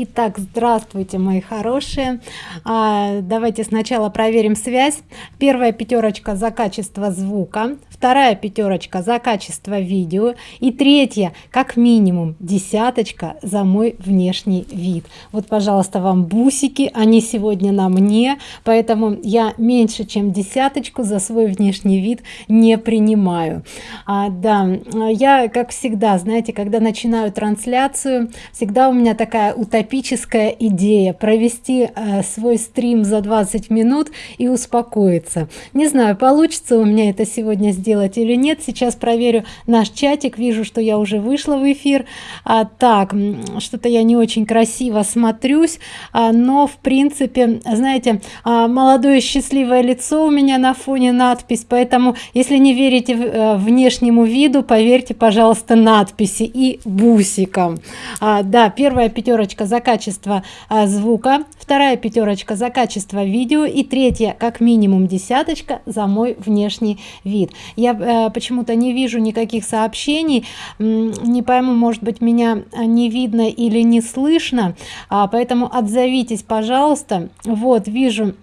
Итак, здравствуйте, мои хорошие. А, давайте сначала проверим связь. Первая пятерочка за качество звука, вторая пятерочка за качество видео и третья, как минимум, десяточка за мой внешний вид. Вот, пожалуйста, вам бусики, они сегодня на мне, поэтому я меньше, чем десяточку за свой внешний вид не принимаю. А, да, я, как всегда, знаете, когда начинаю трансляцию, всегда у меня такая утопия утопическая идея провести э, свой стрим за 20 минут и успокоиться. Не знаю получится у меня это сегодня сделать или нет. Сейчас проверю наш чатик вижу что я уже вышла в эфир. А, так что-то я не очень красиво смотрюсь а, но в принципе знаете а, молодое счастливое лицо у меня на фоне надпись поэтому если не верите в, а, внешнему виду поверьте пожалуйста надписи и бусиком а, да первая пятерочка за качество а, звука вторая пятерочка за качество видео и третья как минимум десяточка за мой внешний вид. Я э, почему-то не вижу никаких сообщений не пойму может быть меня не видно или не слышно а, поэтому отзовитесь пожалуйста. Вот вижу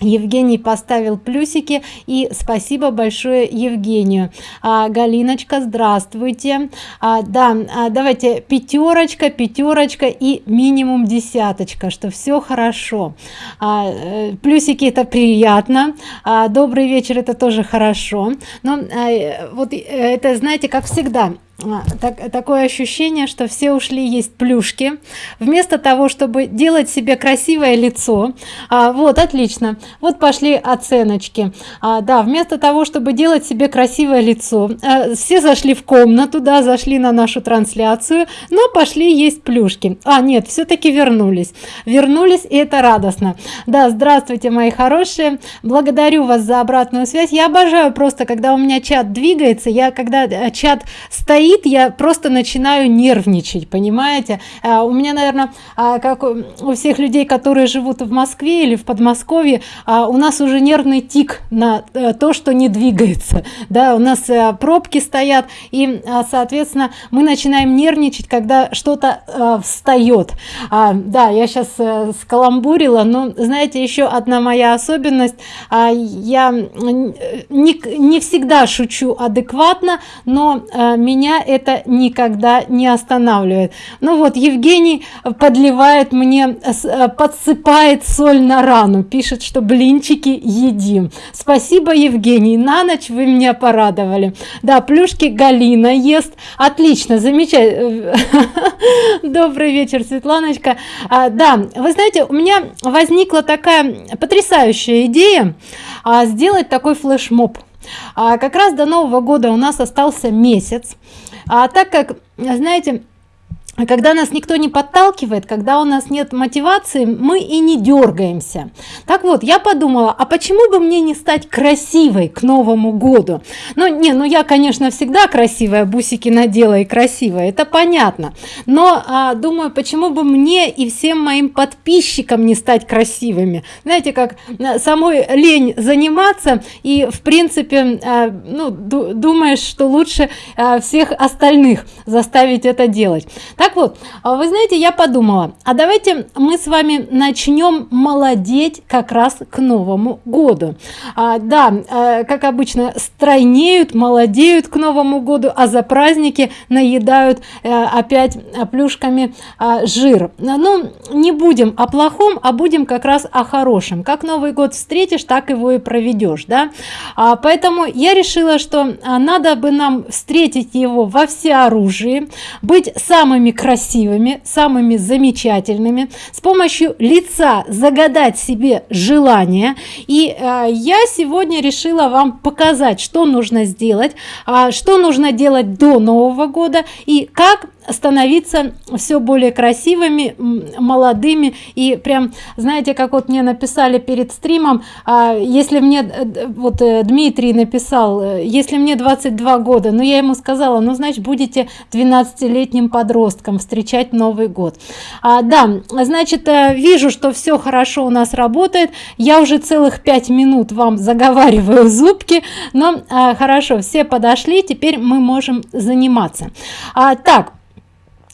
Евгений поставил плюсики и спасибо большое Евгению. А, Галиночка здравствуйте. А, да а, давайте пятерочка пятерочка и минимум десяточка что все хорошо. А, э, плюсики это приятно. А, добрый вечер это тоже хорошо. Но а, вот э, это знаете как всегда так, такое ощущение что все ушли есть плюшки. Вместо того чтобы делать себе красивое лицо. А, вот отлично. Вот пошли оценочки. А, да вместо того чтобы делать себе красивое лицо а, все зашли в комнату да зашли на нашу трансляцию но пошли есть плюшки. А нет все-таки вернулись. Вернулись и это радостно. Да здравствуйте мои хорошие. Благодарю вас за обратную связь. Я обожаю просто когда у меня чат двигается я когда э, чат стоит стоит я просто начинаю нервничать понимаете? А, у меня наверное а, как у всех людей которые живут в москве или в подмосковье а, у нас уже нервный тик на а, то что не двигается да? У нас а, пробки стоят и соответственно мы начинаем нервничать когда что-то а, встает да я сейчас скаламбурила но знаете еще одна моя особенность. Я не, не всегда шучу адекватно но а, меня это никогда не останавливает. Ну вот евгений подливает мне э, подсыпает соль на рану пишет что блинчики едим. Спасибо евгений на ночь вы меня порадовали. Да плюшки галина ест. Отлично замечательно добрый вечер светланочка. А, да вы знаете у меня возникла такая потрясающая идея а, сделать такой флешмоб а, как раз до нового года у нас остался месяц. А так как знаете а когда нас никто не подталкивает когда у нас нет мотивации мы и не дергаемся. Так вот я подумала а почему бы мне не стать красивой к новому году? Ну не ну я конечно всегда красивая бусики надела и красивая это понятно. Но а, думаю почему бы мне и всем моим подписчикам не стать красивыми? Знаете как э, самой лень заниматься и в принципе а, ну думаешь что лучше а, всех остальных заставить это делать так вот а вы знаете я подумала а давайте мы с вами начнем молодеть как раз к новому году. А, да а, как обычно стройнеют молодеют к новому году а за праздники наедают а, опять плюшками а, жир. Ну не будем о плохом а будем как раз о хорошем. Как новый год встретишь так его и проведешь да? А, поэтому я решила что надо бы нам встретить его во всеоружии быть самыми красивыми самыми замечательными с помощью лица загадать себе желание. И э, я сегодня решила вам показать что нужно сделать а, что нужно делать до нового года и как становиться все более красивыми молодыми. И прям знаете как вот мне написали перед стримом а, если мне э, вот э, дмитрий написал э, если мне 22 года но ну, я ему сказала ну значит будете 12-летним подростком встречать новый год а, да значит вижу что все хорошо у нас работает. Я уже целых пять минут вам заговариваю зубки но а, хорошо все подошли теперь мы можем заниматься. А, так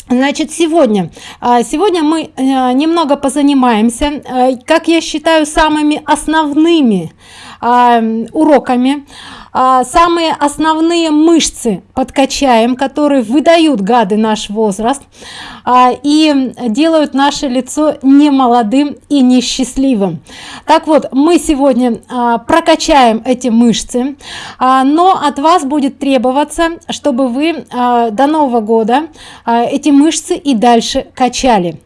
значит сегодня а, сегодня мы э, немного позанимаемся э, как я считаю самыми основными уроками. А, самые основные мышцы подкачаем которые выдают гады наш возраст а, и делают наше лицо не молодым и несчастливым. Так вот мы сегодня а, прокачаем эти мышцы а, но от вас будет требоваться чтобы вы а, до нового года а, эти мышцы и дальше качали.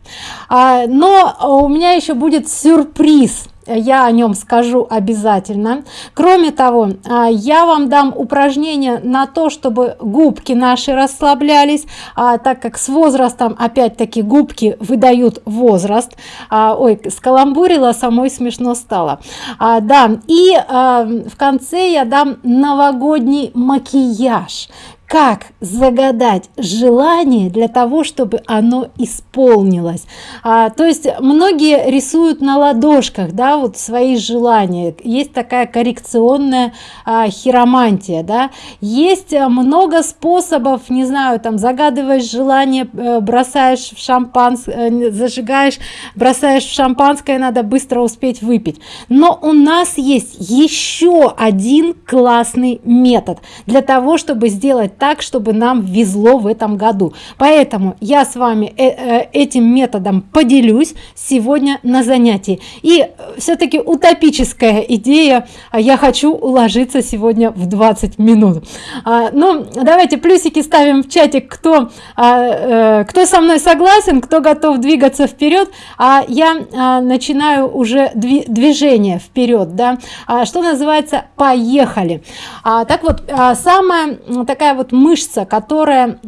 А, но у меня еще будет сюрприз я о нем скажу обязательно. Кроме того а, я вам дам упражнение на то чтобы губки наши расслаблялись а, так как с возрастом опять-таки губки выдают возраст. А, ой скаламбурила самой смешно стало. А, да и а, в конце я дам новогодний макияж как загадать желание для того чтобы оно исполнилось? А, то есть многие рисуют на ладошках да вот свои желания. Есть такая коррекционная а, хиромантия да. Есть много способов не знаю там загадываешь желание э, бросаешь в шампанское э, зажигаешь бросаешь в шампанское надо быстро успеть выпить. Но у нас есть еще один классный метод для того чтобы сделать так чтобы нам везло в этом году. Поэтому я с вами э, э, этим методом поделюсь сегодня на занятии. И все-таки утопическая идея а я хочу уложиться сегодня в 20 минут. А, ну давайте плюсики ставим в чатик кто а, э, кто со мной согласен кто готов двигаться вперед а я начинаю уже дви движение вперед да. Что называется поехали так вот самая такая вот мышца которая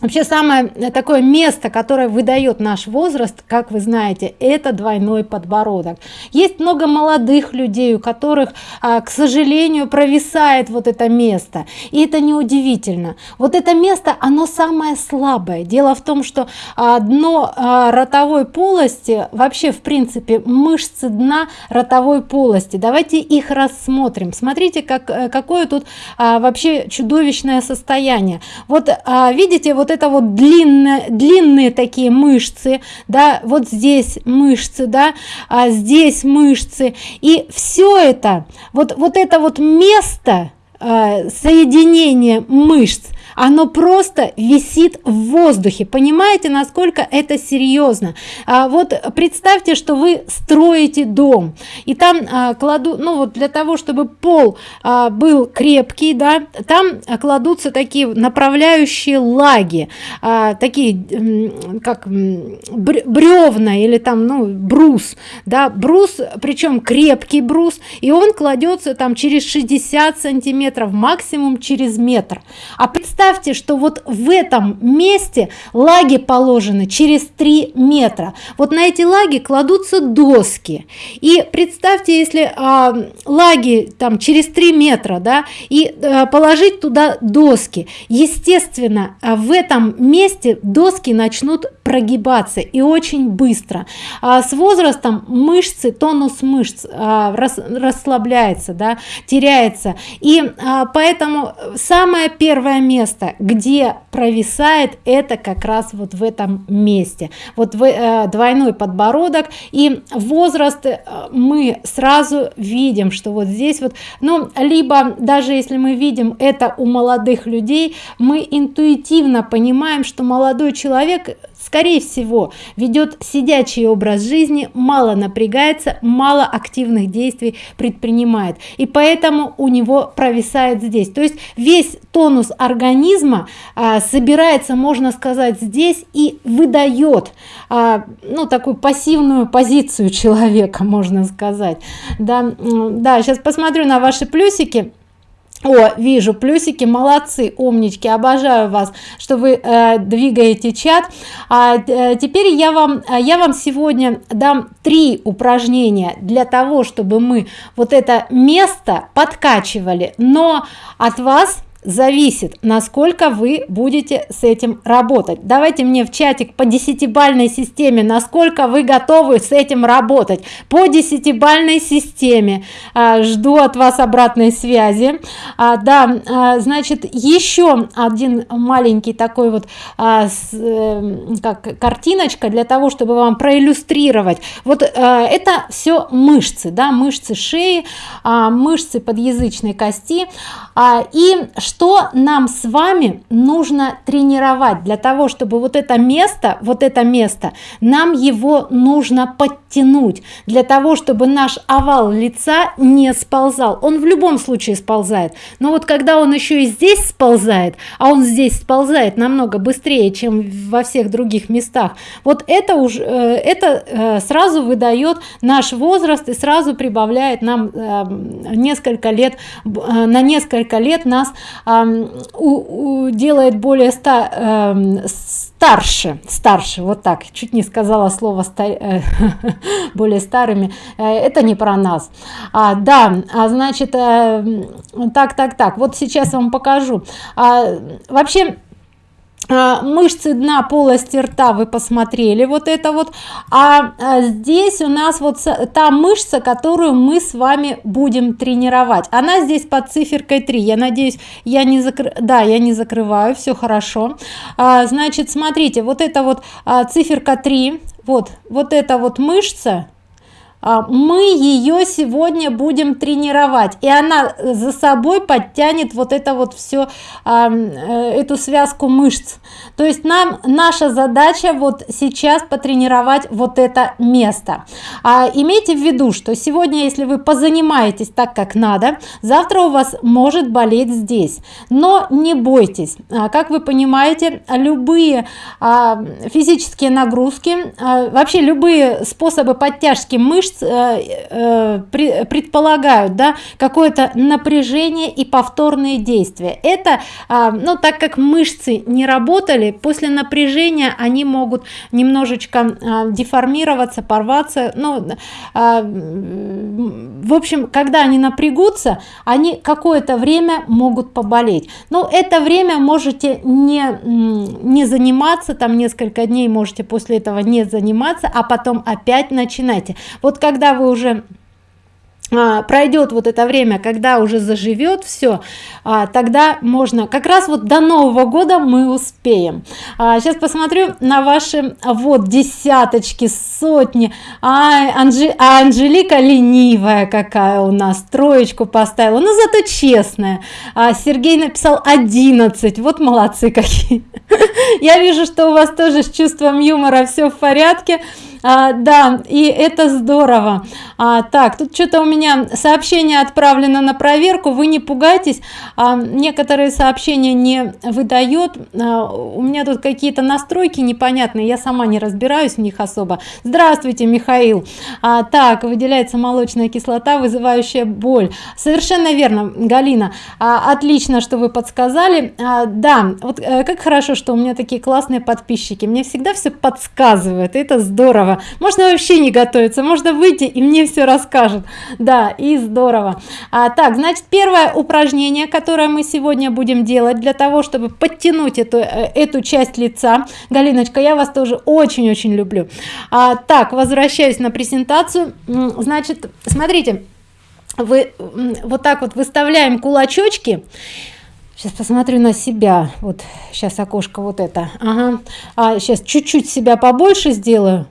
вообще самое такое место которое выдает наш возраст как вы знаете это двойной подбородок. Есть много молодых людей у которых а, к сожалению провисает вот это место. И это неудивительно. Вот это место оно самое слабое. Дело в том что а, дно а, ротовой полости вообще в принципе мышцы дна ротовой полости. Давайте их рассмотрим. Смотрите как э, какое тут вообще чудовищное состояние. Вот видите вот вот это вот длинные длинные такие мышцы да вот здесь мышцы да а здесь мышцы. И все это вот вот это вот место э, соединения мышц оно просто висит в воздухе. Понимаете насколько это серьезно? А вот представьте что вы строите дом и там а, кладу ну вот для того чтобы пол а, был крепкий да там кладутся такие направляющие лаги а, такие как бревна или там ну брус да брус причем крепкий брус и он кладется там через 60 сантиметров максимум через метр. А представьте представьте что вот в этом месте лаги положены через 3 метра. Вот на эти лаги кладутся доски. И представьте если а, лаги там через 3 метра да и а, положить туда доски. Естественно в этом месте доски начнут прогибаться и очень быстро. А с возрастом мышцы тонус мышц а, рас, расслабляется да теряется. И а, поэтому самое первое место где провисает это как раз вот в этом месте. Вот в, э, двойной подбородок. И возраст э, мы сразу видим что вот здесь вот ну либо даже если мы видим это у молодых людей мы интуитивно понимаем что молодой человек скорее всего ведет сидячий образ жизни мало напрягается мало активных действий предпринимает. И поэтому у него провисает здесь. То есть весь тонус организма а, собирается можно сказать здесь и выдает а, ну такую пассивную позицию человека можно сказать. Да да сейчас посмотрю на ваши плюсики о вижу плюсики молодцы умнички обожаю вас что вы э, двигаете чат. А э, теперь я вам я вам сегодня дам три упражнения для того чтобы мы вот это место подкачивали но от вас зависит насколько вы будете с этим работать. Давайте мне в чатик по десятибальной системе насколько вы готовы с этим работать. По десятибальной системе а, жду от вас обратной связи. А, да а, значит еще один маленький такой вот а, с, э, как картиночка для того чтобы вам проиллюстрировать. Вот а, это все мышцы да мышцы шеи а, мышцы подъязычной кости. А, и что нам с вами нужно тренировать? Для того чтобы вот это место вот это место нам его нужно подтянуть. Для того чтобы наш овал лица не сползал. Он в любом случае сползает. Но вот когда он еще и здесь сползает а он здесь сползает намного быстрее чем во всех других местах вот это уже э, это э, сразу выдает наш возраст и сразу прибавляет нам э, несколько лет на несколько лет нас делает более ста, старше старше вот так чуть не сказала слово стар, э, более старыми э, это не про нас. А, да а значит э, так так так вот сейчас вам покажу. А, вообще мышцы дна полости рта вы посмотрели вот это вот. А, а здесь у нас вот та мышца которую мы с вами будем тренировать. Она здесь под циферкой 3 я надеюсь я не закры да я не закрываю все хорошо. А, значит смотрите вот это вот а, циферка 3 вот вот эта вот мышца а, мы ее сегодня будем тренировать и она за собой подтянет вот это вот все а, э, эту связку мышц. То есть нам наша задача вот сейчас потренировать вот это место. А, имейте в виду что сегодня если вы позанимаетесь так как надо завтра у вас может болеть здесь. Но не бойтесь. Как вы понимаете любые физические нагрузки вообще любые способы подтяжки мышц Э, э, предполагают да, какое-то напряжение и повторные действия. Это а, ну так как мышцы не работали после напряжения они могут немножечко а, деформироваться порваться. Ну а, в общем когда они напрягутся они какое-то время могут поболеть. Но это время можете не не заниматься там несколько дней можете после этого не заниматься а потом опять начинайте. Вот когда вы уже а, пройдет вот это время когда уже заживет все а, тогда можно как раз вот до нового года мы успеем. А, сейчас посмотрю на ваши вот десяточки сотни. А, Анжи, а анжелика ленивая какая у нас троечку поставила. Но зато честная. А, сергей написал 11 вот молодцы какие. Я вижу что у вас тоже с чувством юмора все в порядке а, да и это здорово. А, так тут что-то у меня сообщение отправлено на проверку вы не пугайтесь. А, некоторые сообщения не выдает а, у меня тут какие-то настройки непонятные я сама не разбираюсь в них особо. Здравствуйте михаил. А, так выделяется молочная кислота вызывающая боль. Совершенно верно галина. А, отлично что вы подсказали. А, да вот а, как хорошо что у меня такие классные подписчики. Мне всегда все подсказывают это здорово можно вообще не готовиться можно выйти и мне все расскажут. Да и здорово. А, так значит первое упражнение которое мы сегодня будем делать для того чтобы подтянуть эту э, эту часть лица. Галиночка я вас тоже очень очень люблю. А, так возвращаюсь на презентацию. Значит смотрите вы вот так вот выставляем кулачочки. Сейчас посмотрю на себя. Вот сейчас окошко вот это. Ага. а сейчас чуть-чуть себя побольше сделаю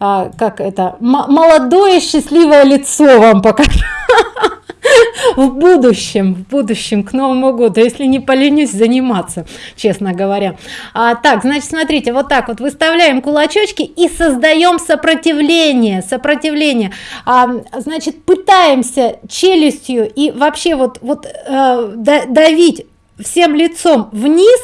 а, как это? Молодое счастливое лицо вам покажу. В будущем в будущем к новому году если не поленюсь заниматься честно говоря. А, так значит смотрите вот так вот выставляем кулачочки и создаем сопротивление сопротивление. А, значит пытаемся челюстью и вообще вот вот э, давить всем лицом вниз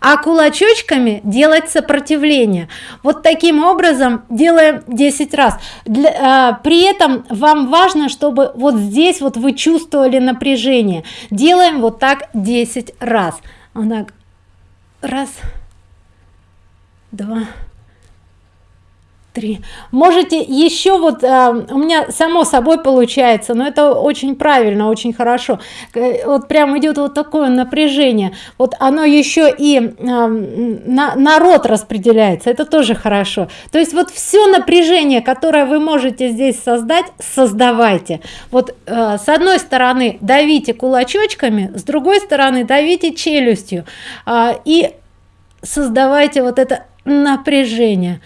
а кулачочками делать сопротивление. Вот таким образом делаем 10 раз. Для, а, при этом вам важно чтобы вот здесь вот вы чувствовали напряжение. Делаем вот так 10 раз. Вот раз два три. Можете еще вот э, у меня само собой получается но это очень правильно очень хорошо. Э, вот прям идет вот такое напряжение. Вот оно еще и э, на народ распределяется это тоже хорошо. То есть вот все напряжение которое вы можете здесь создать создавайте. Вот э, с одной стороны давите кулачочками с другой стороны давите челюстью э, и создавайте вот это напряжение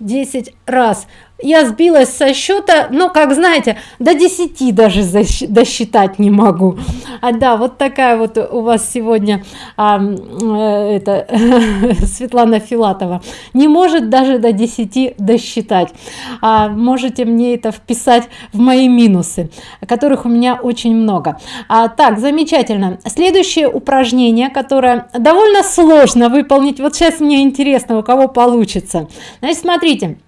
10 раз я сбилась со счета ну как знаете до 10 даже досчитать не могу. А да вот такая вот у вас сегодня а, э, это светлана филатова. Не может даже до 10 досчитать. А, можете мне это вписать в мои минусы которых у меня очень много. А, так замечательно. Следующее упражнение которое довольно сложно выполнить. Вот сейчас мне интересно у кого получится. Значит смотрите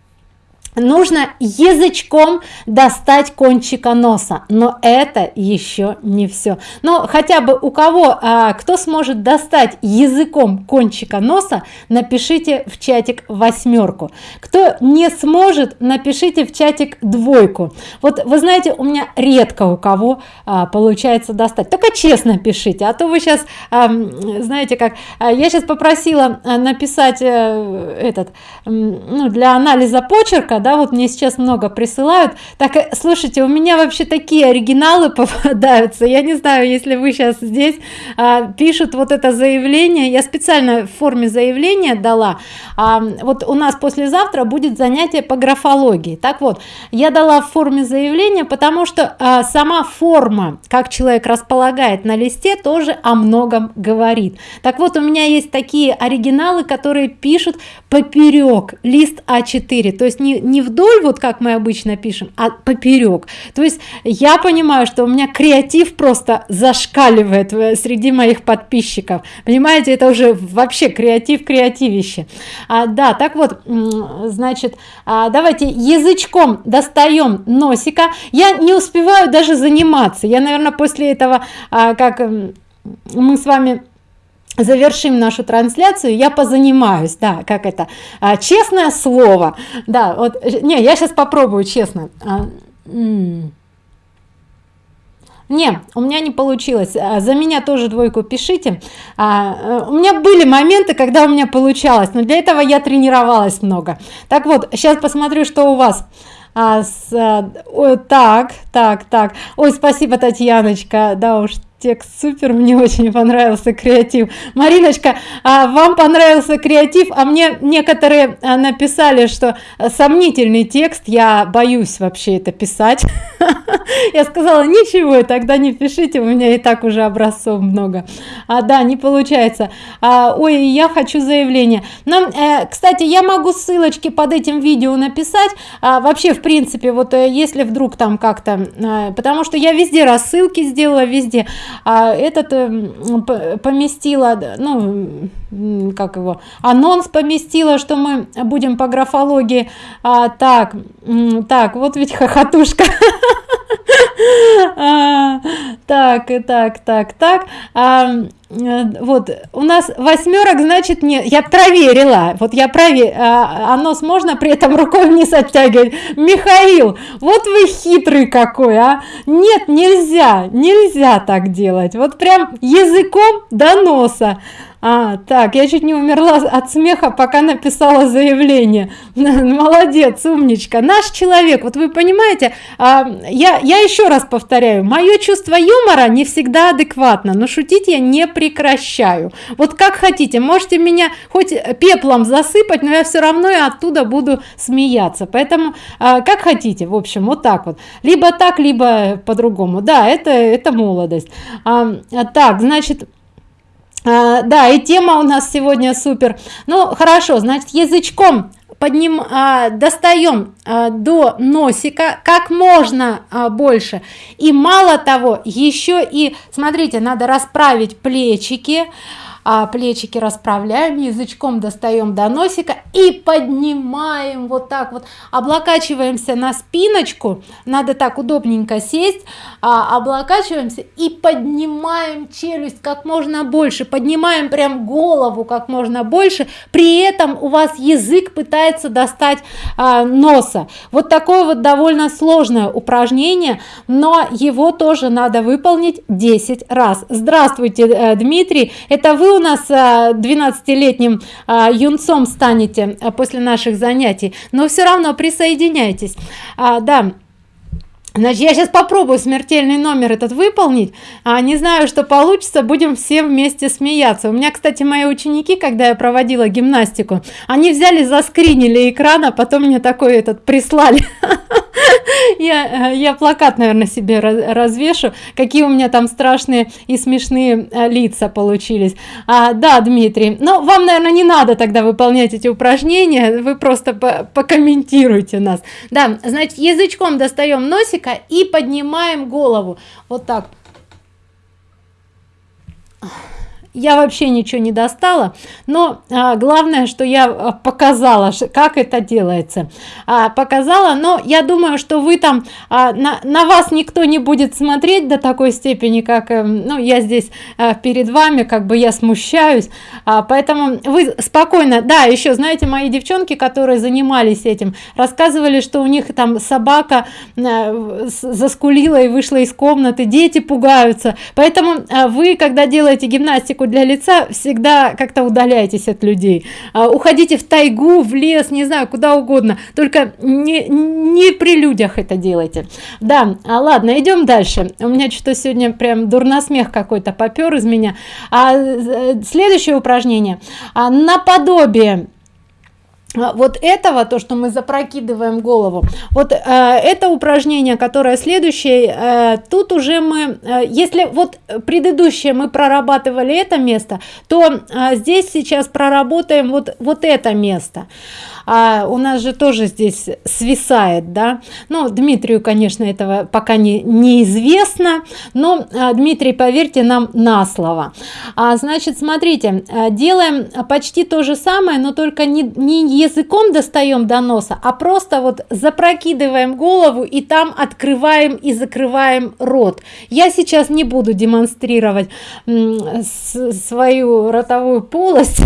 нужно язычком достать кончика носа но это еще не все но хотя бы у кого а, кто сможет достать языком кончика носа напишите в чатик восьмерку. Кто не сможет напишите в чатик двойку. Вот вы знаете у меня редко у кого а, получается достать. Только честно пишите а то вы сейчас а, знаете как а, я сейчас попросила а, написать а, этот ну, для анализа почерка да вот мне сейчас много присылают. Так э, слушайте у меня вообще такие оригиналы попадаются. Я не знаю если вы сейчас здесь а, пишут вот это заявление. Я специально в форме заявления дала. А, вот у нас послезавтра будет занятие по графологии. Так вот я дала в форме заявления потому что а, сама форма как человек располагает на листе тоже о многом говорит. Так вот у меня есть такие оригиналы которые пишут поперек лист а4 то есть не, не вдоль вот как мы обычно пишем а поперек то есть я понимаю что у меня креатив просто зашкаливает среди моих подписчиков. Понимаете это уже вообще креатив креативище. А, да так вот значит а, давайте язычком достаем носика. Я не успеваю даже заниматься. Я наверное после этого а, как мы с вами завершим нашу трансляцию. Я позанимаюсь да как это а, честное слово. Да вот не я сейчас попробую честно. А, не у меня не получилось. А, за меня тоже двойку пишите. А, у меня были моменты когда у меня получалось но для этого я тренировалась много. Так вот сейчас посмотрю что у вас. А, с, а, о, так так так. Ой спасибо татьяночка. Да уж текст супер мне очень понравился креатив. Мариночка а вам понравился креатив? А мне некоторые а, написали что сомнительный текст. Я боюсь вообще это писать. Я сказала ничего тогда не пишите у меня и так уже образцов много а да не получается. А, ой я хочу заявление. Нам э, кстати я могу ссылочки под этим видео написать. А, вообще в принципе вот э, если вдруг там как-то э, потому что я везде рассылки сделала везде. а этот э, поместила ну как его анонс поместила что мы будем по графологии. А, так так вот ведь хохотушка. а, так так так так. А, э, вот у нас восьмерок значит нет. Я проверила. Вот я проверила а, анонс можно при этом рукой вниз оттягивать? Михаил вот вы хитрый какой а. Нет нельзя нельзя так делать. Вот прям языком до носа а так я чуть не умерла от смеха пока написала заявление. Молодец умничка. Наш человек вот вы понимаете а, я я еще раз повторяю мое чувство юмора не всегда адекватно но шутить я не прекращаю. Вот как хотите можете меня хоть пеплом засыпать но я все равно и оттуда буду смеяться. Поэтому а, как хотите в общем вот так вот. Либо так либо по-другому. Да это это молодость. А, так значит да и тема у нас сегодня супер. Ну хорошо значит язычком подним а, достаем а, до носика как можно а, больше. И мало того еще и смотрите надо расправить плечики а, плечики расправляем язычком достаем до носика и поднимаем вот так вот. Облокачиваемся на спиночку надо так удобненько сесть. А, облокачиваемся и поднимаем челюсть как можно больше поднимаем прям голову как можно больше. При этом у вас язык пытается достать а, носа. Вот такое вот довольно сложное упражнение но его тоже надо выполнить 10 раз. Здравствуйте э, дмитрий. Это вы у нас 12-летним э, юнцом станете э, после наших занятий. Но все равно присоединяйтесь. А, да Значит, я сейчас попробую смертельный номер этот выполнить. А, не знаю, что получится, будем все вместе смеяться. У меня, кстати, мои ученики, когда я проводила гимнастику, они взяли, заскринили экран, а потом мне такой этот прислали. Я, я плакат, наверное, себе развешу, какие у меня там страшные и смешные э, лица получились. А, да, Дмитрий, но вам, наверное, не надо тогда выполнять эти упражнения, вы просто покомментируйте нас. Да, значит, язычком достаем носик, несколько и поднимаем голову. Вот так я вообще ничего не достала но а, главное что я а, показала как это делается. А, показала но я думаю что вы там а, на, на вас никто не будет смотреть до такой степени как э, ну я здесь а, перед вами как бы я смущаюсь. А, поэтому вы спокойно да еще знаете мои девчонки которые занимались этим рассказывали что у них там собака а, заскулила и вышла из комнаты дети пугаются. Поэтому а, вы когда делаете гимнастику для лица всегда как-то удаляйтесь от людей. А, уходите в тайгу в лес не знаю куда угодно. Только не, не при людях это делайте. Да а ладно идем дальше. У меня что сегодня прям дурносмех какой-то попер из меня. А э, следующее упражнение. А, наподобие вот этого то что мы запрокидываем голову вот э, это упражнение которое следующее э, тут уже мы э, если вот предыдущее мы прорабатывали это место то э, здесь сейчас проработаем вот вот это место а у нас же тоже здесь свисает да? Ну дмитрию конечно этого пока не неизвестно но а, дмитрий поверьте нам на слово. А, значит смотрите а, делаем почти то же самое но только не, не языком достаем до носа а просто вот запрокидываем голову и там открываем и закрываем рот. Я сейчас не буду демонстрировать свою ротовую полость.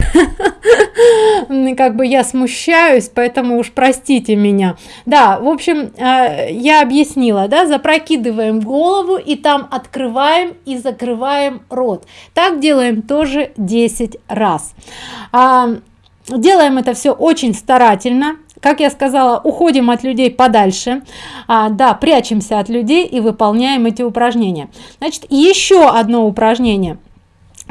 Как бы я смущаю смущаюсь поэтому уж простите меня. Да в общем э, я объяснила да запрокидываем голову и там открываем и закрываем рот. Так делаем тоже 10 раз. А, делаем это все очень старательно. Как я сказала уходим от людей подальше. А, да прячемся от людей и выполняем эти упражнения. Значит еще одно упражнение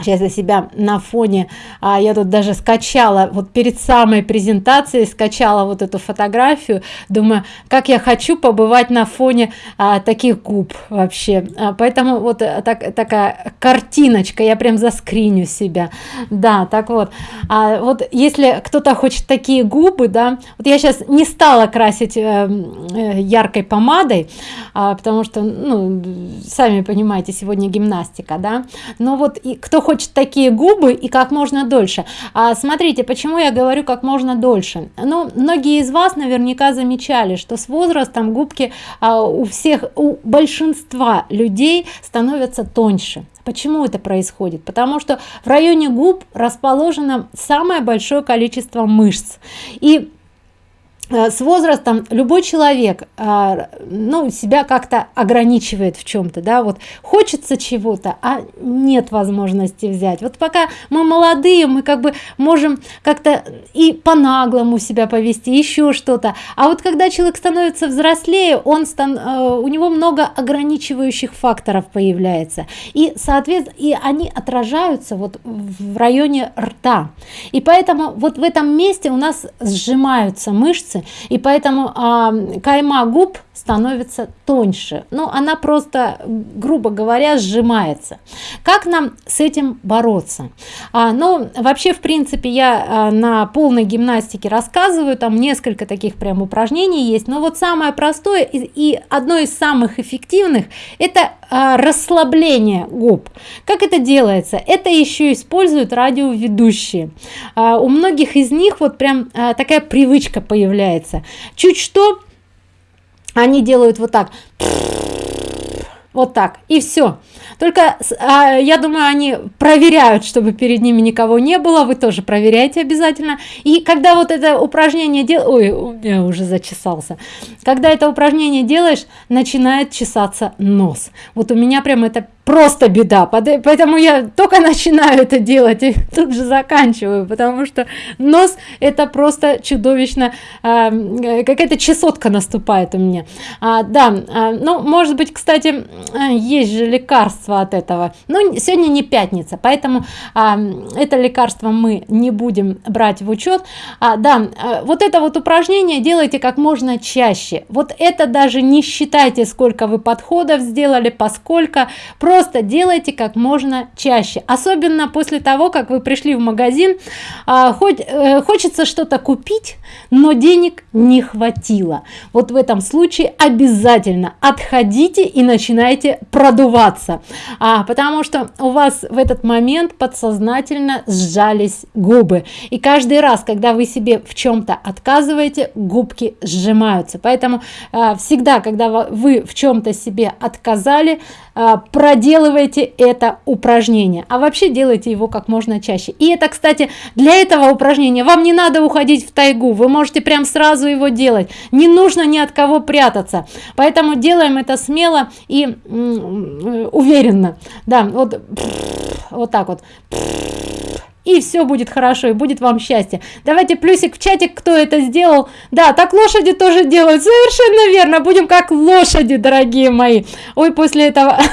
сейчас я себя на фоне а, я тут даже скачала вот перед самой презентацией скачала вот эту фотографию. Думаю как я хочу побывать на фоне а, таких губ вообще. А, поэтому вот э, так, такая картиночка я прям заскриню себя. Да так вот. А, вот если кто-то хочет такие губы да вот я сейчас не стала красить э, э, яркой помадой а, потому что ну сами понимаете сегодня гимнастика да. Но вот и кто хочет такие губы и как можно дольше а смотрите почему я говорю как можно дольше ну многие из вас наверняка замечали что с возрастом губки а, у всех у большинства людей становятся тоньше Почему это происходит? Потому что в районе губ расположено самое большое количество мышц. И с возрастом любой человек э, ну себя как-то ограничивает в чем-то да вот хочется чего-то а нет возможности взять. Вот пока мы молодые мы как бы можем как-то и по-наглому себя повести еще что-то. А вот когда человек становится взрослее он стан э, у него много ограничивающих факторов появляется. И соответственно и они отражаются вот в районе рта. И поэтому вот в этом месте у нас сжимаются мышцы и поэтому э, кайма губ становится тоньше. Но ну, она просто грубо говоря сжимается. Как нам с этим бороться? А, ну вообще в принципе я а, на полной гимнастике рассказываю там несколько таких прям упражнений есть но вот самое простое и, и одно из самых эффективных это а, расслабление губ. Как это делается? Это еще используют радиоведущие. А, у многих из них вот прям а, такая привычка появляется. Чуть что они делают вот так. Вот так. И все только а, я думаю они проверяют чтобы перед ними никого не было. Вы тоже проверяете обязательно. И когда вот это упражнение дел у меня уже зачесался. Когда это упражнение делаешь начинает чесаться нос. Вот у меня прям это просто беда. Поэтому я только начинаю это делать и тут же заканчиваю потому что нос это просто чудовищно э, какая-то чесотка наступает у меня. А, да а, ну может быть кстати есть же лекарство от этого. Но сегодня не пятница поэтому а, это лекарство мы не будем брать в учет. А, да а, вот это вот упражнение делайте как можно чаще. Вот это даже не считайте сколько вы подходов сделали поскольку просто просто делайте как можно чаще. Особенно после того как вы пришли в магазин а, хоть э, хочется что-то купить но денег не хватило. Вот в этом случае обязательно отходите и начинайте продуваться. А, потому что у вас в этот момент подсознательно сжались губы. И каждый раз когда вы себе в чем-то отказываете губки сжимаются. Поэтому а, всегда когда вы в чем-то себе отказали а, проделывайте это упражнение а вообще делайте его как можно чаще. И это кстати для этого упражнения. Вам не надо уходить в тайгу вы можете прям сразу его делать. Не нужно ни от кого прятаться. Поэтому делаем это смело и уверенно. Да вот вот так вот и все будет хорошо и будет вам счастье. Давайте плюсик в чатик кто это сделал. Да так лошади тоже делают. Совершенно верно будем как лошади дорогие мои. Ой после этого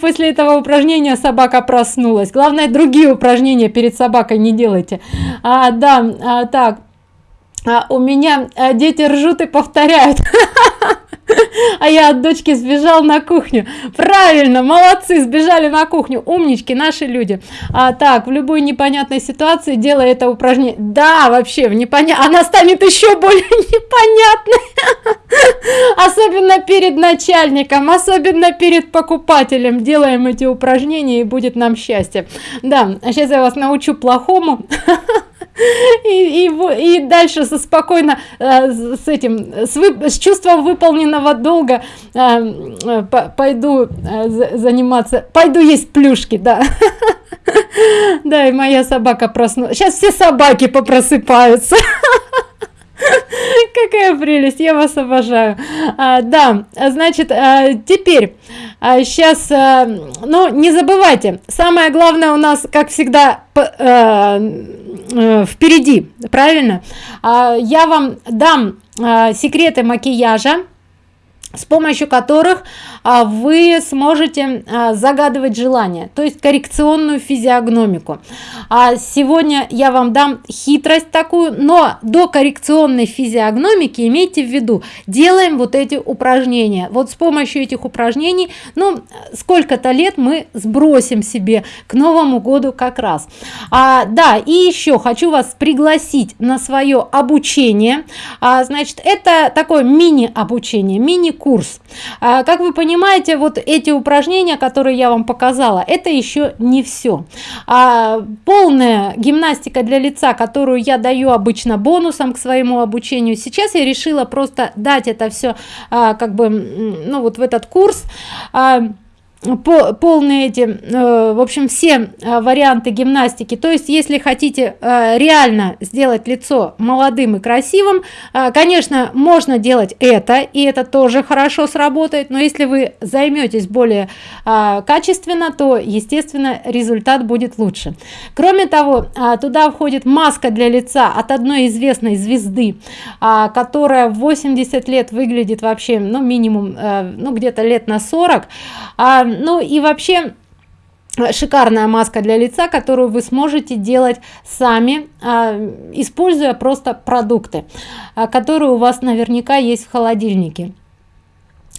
после этого упражнения собака проснулась. Главное другие упражнения перед собакой не делайте. А, да а, так. А, у меня а, дети ржут и повторяют а я от дочки сбежал на кухню. Правильно молодцы сбежали на кухню. Умнички наши люди. А так в любой непонятной ситуации делая это упражнение. Да вообще в непонятно она станет еще более непонятной. Особенно перед начальником особенно перед покупателем. Делаем эти упражнения и будет нам счастье. Да сейчас я вас научу плохому и, и, и дальше со спокойно э, с этим с, вы, с чувством выполненного долга э, э, пойду э, заниматься. Пойду есть плюшки да. Да и моя собака проснулась. Сейчас все собаки попросыпаются какая прелесть я вас обожаю. А, да значит а, теперь а, сейчас а, ну не забывайте самое главное у нас как всегда а, а, впереди правильно? А, я вам дам а, секреты макияжа с помощью которых а, вы сможете а, загадывать желание то есть коррекционную физиогномику. А сегодня я вам дам хитрость такую но до коррекционной физиогномики имейте в виду делаем вот эти упражнения. Вот с помощью этих упражнений ну сколько-то лет мы сбросим себе к новому году как раз. А, да и еще хочу вас пригласить на свое обучение. А, значит это такое мини обучение мини курс. А, как вы понимаете вот эти упражнения которые я вам показала это еще не все а, полная гимнастика для лица которую я даю обычно бонусом к своему обучению сейчас я решила просто дать это все а, как бы ну вот в этот курс. А, по, полные эти э, в общем все э, варианты гимнастики. То есть если хотите э, реально сделать лицо молодым и красивым э, конечно можно делать это и это тоже хорошо сработает но если вы займетесь более э, качественно то естественно результат будет лучше. Кроме того э, туда входит маска для лица от одной известной звезды э, которая 80 лет выглядит вообще ну минимум э, ну где-то лет на 40 а ну и вообще шикарная маска для лица которую вы сможете делать сами а, используя просто продукты а, которые у вас наверняка есть в холодильнике.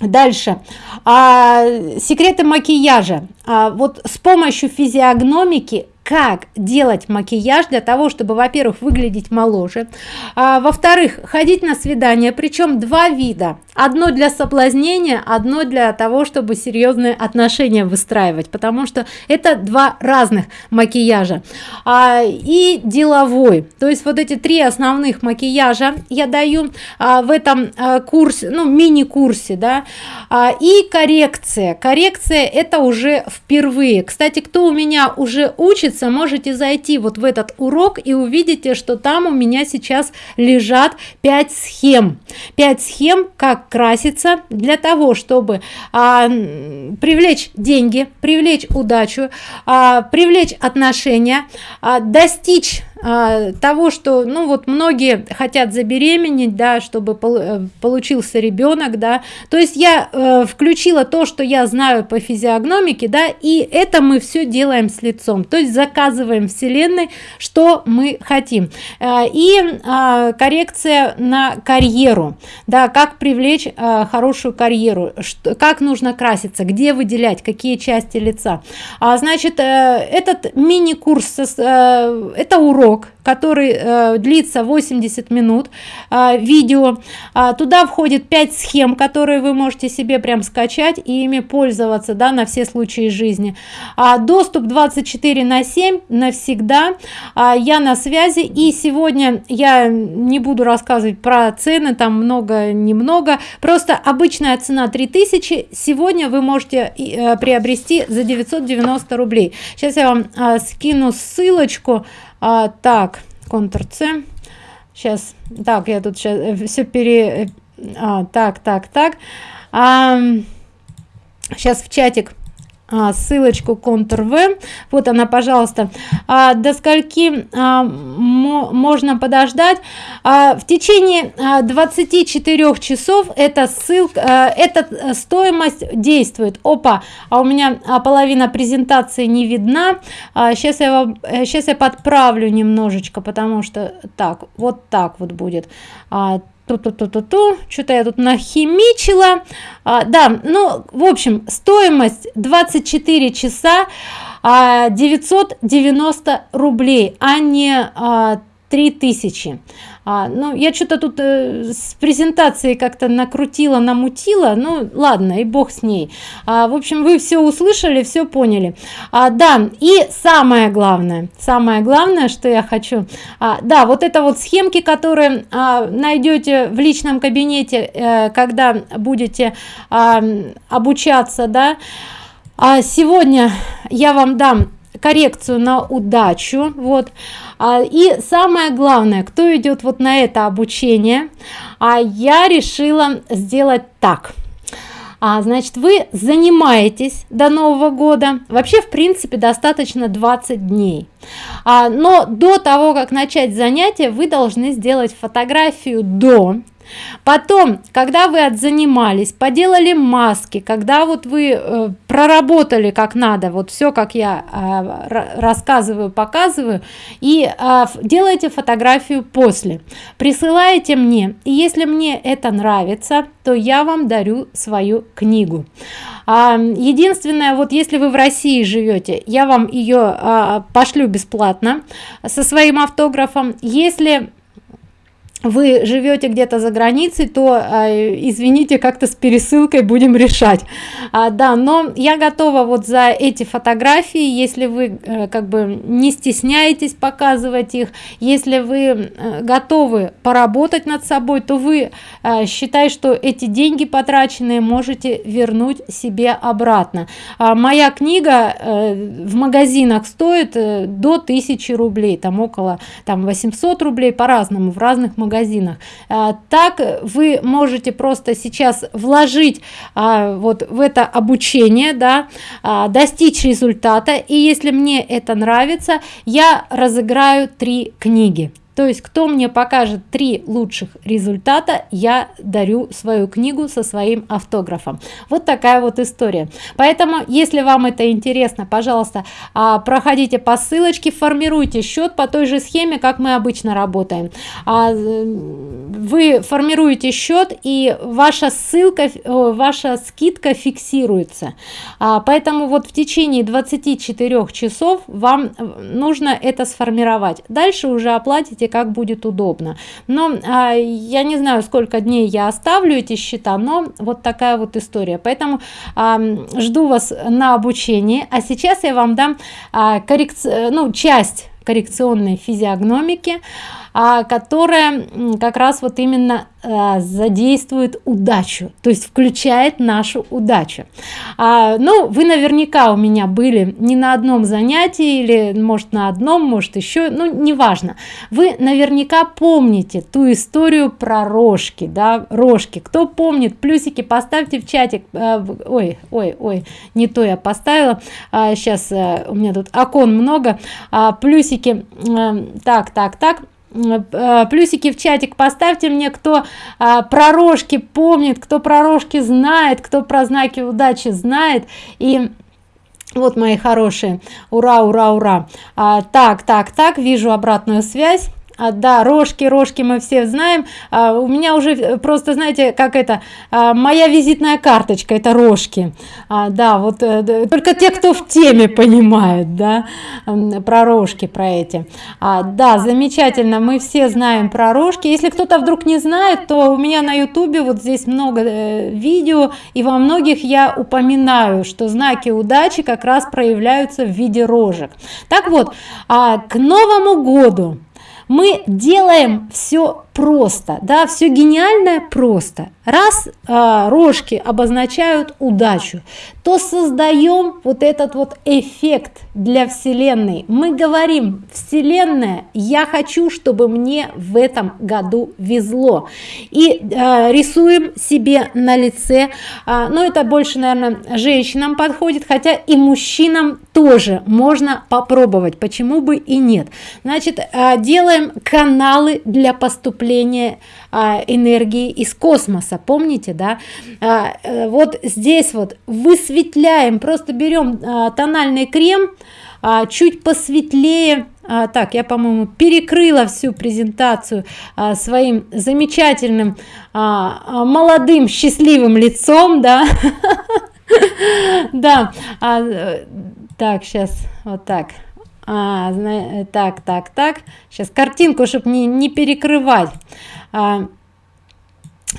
Дальше. А, секреты макияжа. А, вот с помощью физиогномики как делать макияж для того чтобы во-первых выглядеть моложе а, во-вторых ходить на свидание причем два вида. Одно для соблазнения одно для того чтобы серьезные отношения выстраивать потому что это два разных макияжа. А, и деловой. То есть вот эти три основных макияжа я даю а, в этом а, курсе ну мини курсе да. А, и коррекция. Коррекция это уже впервые. Кстати кто у меня уже учится можете зайти вот в этот урок и увидите что там у меня сейчас лежат 5 схем. 5 схем как краситься для того чтобы а, привлечь деньги привлечь удачу а, привлечь отношения а, достичь того что ну вот многие хотят забеременеть да чтобы э, получился ребенок да. То есть я э, включила то что я знаю по физиогномике да и это мы все делаем с лицом. То есть заказываем вселенной что мы хотим. Э, и э, коррекция на карьеру да как привлечь э, хорошую карьеру что, как нужно краситься где выделять какие части лица. А значит э, этот мини курс э, это урок урок который э, длится 80 минут э, видео. А, туда входит 5 схем которые вы можете себе прям скачать и ими пользоваться да на все случаи жизни. А, доступ 24 на 7 навсегда. А, я на связи. И сегодня я не буду рассказывать про цены там много немного. Просто обычная цена 3000 сегодня вы можете э, приобрести за 990 рублей. Сейчас я вам а, скину ссылочку а, так ctrl c сейчас так я тут сейчас э, все пере э, а, так так так. А, сейчас в чатик ссылочку Ctrl-V. Вот она, пожалуйста. А, до скольки а, можно подождать? А, в течение а, 24 часов эта ссылка, а, эта стоимость действует. Опа, а у меня а, половина презентации не видна. А, сейчас я вам, сейчас э, я подправлю немножечко, потому что так, вот так вот будет. А, ту-ту-ту-ту-ту, что-то я тут нахимичила. А, да, ну, в общем, стоимость 24 часа а, 990 рублей, а не а, 3000 а, ну я что-то тут э, с презентацией как-то накрутила намутила ну ладно и бог с ней. А, в общем вы все услышали все поняли. А, да и самое главное самое главное что я хочу а, да вот это вот схемки которые а, найдете в личном кабинете а, когда будете а, обучаться да. А сегодня я вам дам коррекцию на удачу вот. А, и самое главное кто идет вот на это обучение а я решила сделать так. А, значит вы занимаетесь до нового года вообще в принципе достаточно 20 дней. А, но до того как начать занятие вы должны сделать фотографию до потом когда вы отзанимались поделали маски когда вот вы э, проработали как надо вот все как я э, рассказываю показываю и э, делаете фотографию после. Присылаете мне и если мне это нравится то я вам дарю свою книгу. А, единственное вот если вы в россии живете я вам ее а, пошлю бесплатно со своим автографом. Если вы живете где-то за границей то э, извините как-то с пересылкой будем решать. А, да но я готова вот за эти фотографии если вы э, как бы не стесняетесь показывать их если вы э, готовы поработать над собой то вы э, считай что эти деньги потраченные можете вернуть себе обратно. А, моя книга в магазинах стоит до 1000 рублей там около там 800 рублей по-разному в разных магазинах магазинах. А, так вы можете просто сейчас вложить а, вот в это обучение да а, достичь результата. И если мне это нравится я разыграю три книги то есть кто мне покажет три лучших результата я дарю свою книгу со своим автографом. Вот такая вот история. Поэтому если вам это интересно пожалуйста а, проходите по ссылочке формируйте счет по той же схеме как мы обычно работаем. А, вы формируете счет и ваша ссылка ваша скидка фиксируется. А, поэтому вот в течение 24 часов вам нужно это сформировать. Дальше уже оплатите как будет удобно. Но а, я не знаю сколько дней я оставлю эти счета но вот такая вот история. Поэтому а, жду вас на обучение а сейчас я вам дам а, коррекцию ну часть коррекционной физиогномики которая как раз вот именно а, задействует удачу то есть включает нашу удачу. А, ну вы наверняка у меня были не на одном занятии или может на одном может еще ну неважно. Вы наверняка помните ту историю про рожки да рожки. Кто помнит плюсики поставьте в чатик а, ой ой ой не то я поставила а, сейчас а, у меня тут окон много а, плюсики а, так так так. Э, плюсики в чатик поставьте мне кто а, про рожки помнит кто про рожки знает кто про знаки удачи знает. И вот мои хорошие. Ура ура ура. А, так так так вижу обратную связь а, да рожки рожки мы все знаем. А, у меня уже э, просто знаете как это а, моя визитная карточка это рожки. А, да вот а, только те кто в теме понимают да про рожки про эти. А, да замечательно мы все знаем про рожки. Если кто-то вдруг не знает то у меня на ютубе вот здесь много э, видео и во многих я упоминаю что знаки удачи как раз проявляются в виде рожек. Так вот а, к новому году мы делаем все просто. Да все гениальное просто. Раз а, рожки обозначают удачу то создаем вот этот вот эффект для вселенной. Мы говорим вселенная я хочу чтобы мне в этом году везло и а, рисуем себе на лице но ну, это больше наверное женщинам подходит хотя и мужчинам тоже можно попробовать почему бы и нет. Значит а, делаем каналы для поступления а, энергии из космоса. Помните да? А, э, вот здесь вот высветляем просто берем а, тональный крем а, чуть посветлее. А, так я по-моему перекрыла всю презентацию а, своим замечательным а, а, молодым счастливым лицом да? Да а, э, так сейчас вот так а, так так так. Сейчас картинку чтобы не, не перекрывать. А,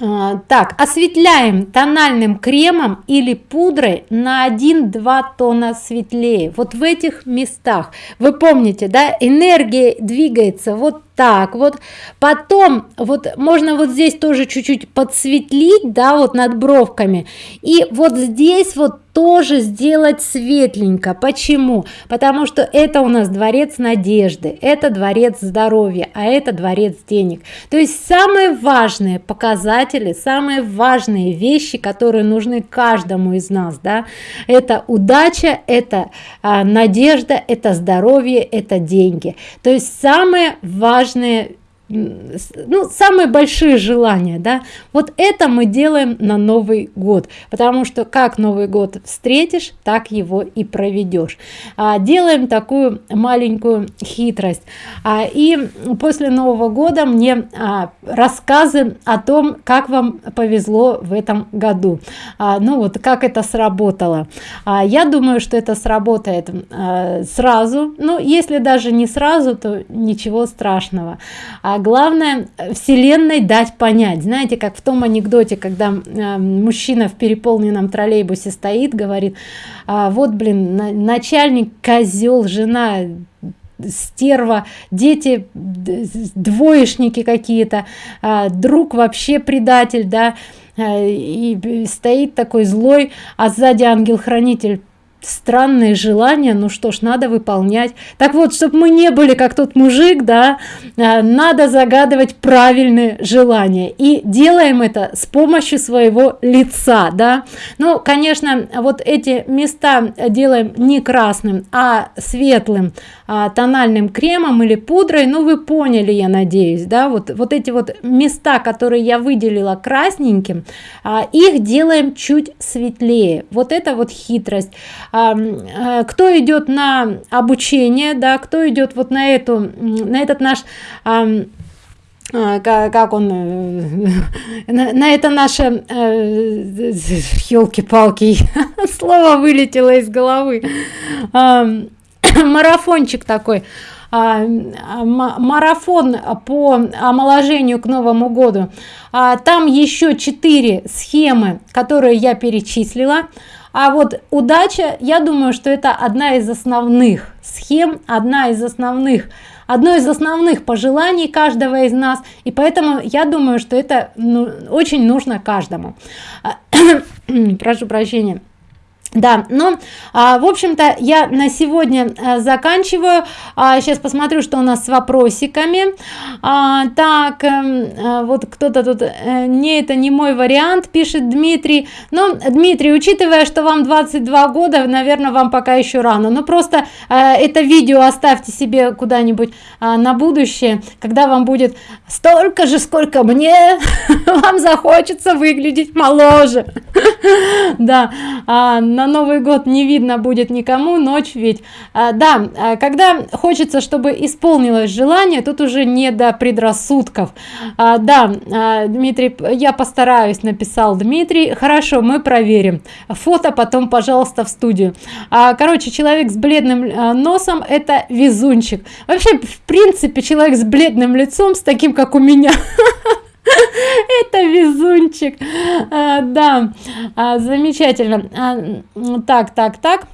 а, так осветляем тональным кремом или пудрой на 1-2 тона светлее. Вот в этих местах. Вы помните да энергия двигается вот так вот потом вот можно вот здесь тоже чуть-чуть подсветлить да вот над бровками. И вот здесь вот тоже сделать светленько. Почему? Потому что это у нас дворец надежды это дворец здоровья а это дворец денег. То есть самые важные показатели самые важные вещи которые нужны каждому из нас да. Это удача это а, надежда это здоровье это деньги. То есть самые важные важные ну самые большие желания да? Вот это мы делаем на новый год потому что как новый год встретишь так его и проведешь. А, делаем такую маленькую хитрость. А, и после нового года мне а, рассказы о том как вам повезло в этом году. А, ну вот как это сработало. А, я думаю что это сработает а, сразу. Ну если даже не сразу то ничего страшного. А главное вселенной дать понять. Знаете как в том анекдоте когда э, мужчина в переполненном троллейбусе стоит говорит а, вот блин на, начальник козел жена стерва дети двоечники какие-то а, друг вообще предатель да а, и стоит такой злой а сзади ангел-хранитель странные желания ну что ж надо выполнять. Так вот чтобы мы не были как тот мужик да а, надо загадывать правильные желания. И делаем это с помощью своего лица да. Ну конечно вот эти места делаем не красным а светлым а, тональным кремом или пудрой. Ну вы поняли я надеюсь да. Вот вот эти вот места которые я выделила красненьким а, их делаем чуть светлее. Вот это вот хитрость. Э, кто идет на обучение да кто идет вот на эту на этот наш э, как он э, на, это наше елки-палки слово вылетело из головы. Марафончик такой. Марафон по омоложению к новому году. А, там еще четыре схемы которые я перечислила а вот удача я думаю что это одна из основных схем одна из основных одно из основных пожеланий каждого из нас. И поэтому я думаю что это ну, очень нужно каждому. Прошу прощения да ну а, в общем-то я на сегодня а, заканчиваю. А, сейчас посмотрю что у нас с вопросиками. А, так а, вот кто-то тут а, не это не мой вариант пишет дмитрий. Но дмитрий учитывая что вам 22 года наверное вам пока еще рано. Но просто а, это видео оставьте себе куда-нибудь а, на будущее когда вам будет столько же сколько мне. Вам захочется выглядеть моложе. Да а, на новый год не видно будет никому ночь ведь. А, да а, когда хочется чтобы исполнилось желание тут уже не до предрассудков. А, да дмитрий я постараюсь написал дмитрий. Хорошо мы проверим. Фото потом пожалуйста в студию. Короче человек с бледным носом это везунчик. Вообще в принципе человек с бледным лицом с таким как у меня это везунчик. А, да. А, замечательно. А, так так так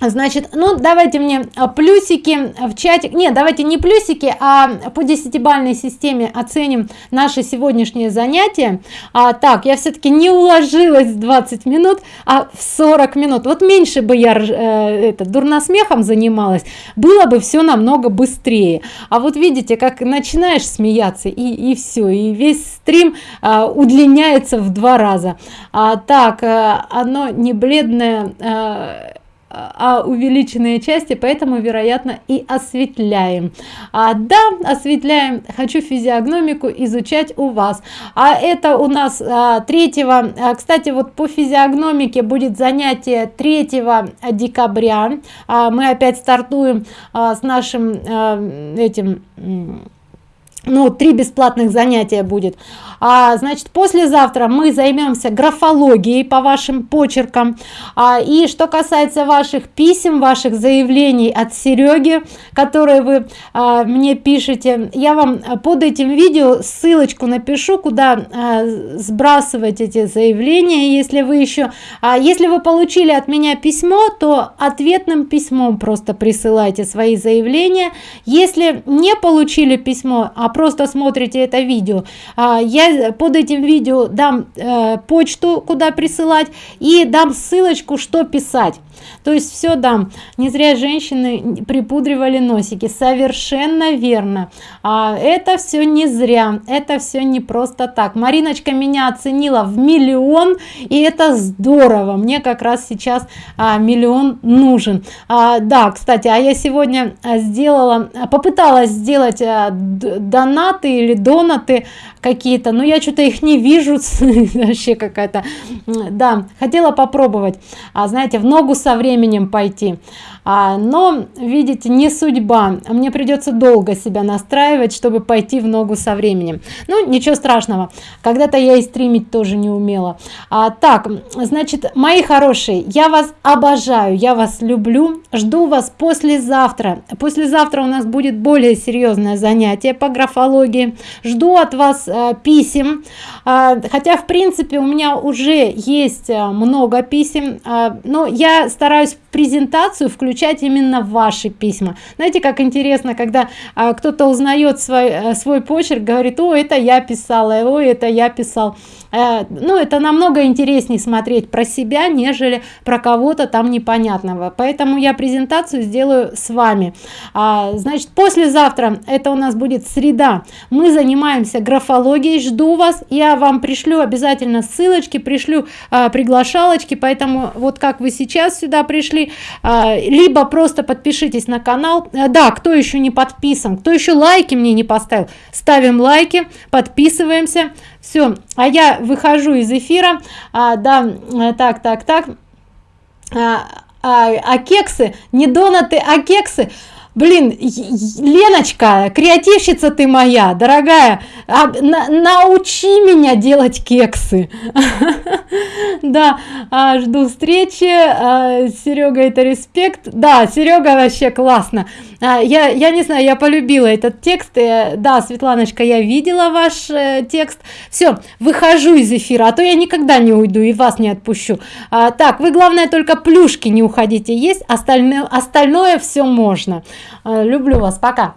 значит ну давайте мне а, плюсики в чате. Нет давайте не плюсики а по десятибальной системе оценим наше сегодняшнее занятие. А, так я все-таки не уложилась в 20 минут а в 40 минут. Вот меньше бы я э, это дурносмехом занималась было бы все намного быстрее. А вот видите как начинаешь смеяться и и все и весь стрим а, удлиняется в два раза. А, так а, оно не бледное а, а увеличенные части поэтому вероятно и осветляем. А, да осветляем. Хочу физиогномику изучать у вас. А это у нас а, 3 а, кстати вот по физиогномике будет занятие 3 декабря. А, мы опять стартуем а, с нашим а, этим ну три бесплатных занятия будет а, значит послезавтра мы займемся графологией по вашим почеркам. А, и что касается ваших писем ваших заявлений от сереги которые вы а, мне пишете я вам под этим видео ссылочку напишу куда а, сбрасывать эти заявления если вы еще а, если вы получили от меня письмо то ответным письмом просто присылайте свои заявления. Если не получили письмо а просто смотрите это видео а, я под этим видео дам э, почту куда присылать и дам ссылочку что писать. То есть все дам. Не зря женщины припудривали носики. Совершенно верно. А это все не зря. Это все не просто так. Мариночка меня оценила в миллион и это здорово. Мне как раз сейчас а, миллион нужен. А, да кстати а я сегодня а, сделала попыталась сделать а, донаты или донаты какие-то. Но я что-то их не вижу вообще какая-то. Да хотела попробовать. А знаете в ногу со временем пойти но видите не судьба. Мне придется долго себя настраивать чтобы пойти в ногу со временем. Ну ничего страшного. Когда-то я и стримить тоже не умела. А, так значит мои хорошие я вас обожаю я вас люблю жду вас послезавтра. Послезавтра у нас будет более серьезное занятие по графологии. Жду от вас а, писем. А, хотя в принципе у меня уже есть а, много писем. А, но я стараюсь презентацию включать именно ваши письма. Знаете как интересно когда а, кто-то узнает свой а, свой почерк говорит о это я писала о это я писал э, ну это намного интереснее смотреть про себя нежели про кого-то там непонятного. Поэтому я презентацию сделаю с вами. А, значит послезавтра это у нас будет среда. Мы занимаемся графологией жду вас. Я вам пришлю обязательно ссылочки пришлю а, приглашалочки. Поэтому вот как вы сейчас сюда пришли а, либо просто подпишитесь на канал. А, да кто еще не подписан кто еще лайки мне не поставил ставим лайки подписываемся все а я выхожу из эфира. А, да так так так. А, а, а кексы? Не донаты а кексы блин леночка креативщица ты моя дорогая а, на, научи меня делать кексы да а, жду встречи а, серега это респект. Да серега вообще классно. Я я не знаю я полюбила этот текст. И, да светланочка я видела ваш э, текст. Все выхожу из эфира а то я никогда не уйду и вас не отпущу. Так вы главное только плюшки не уходите. Есть остальное остальное все можно. Э, люблю вас. Пока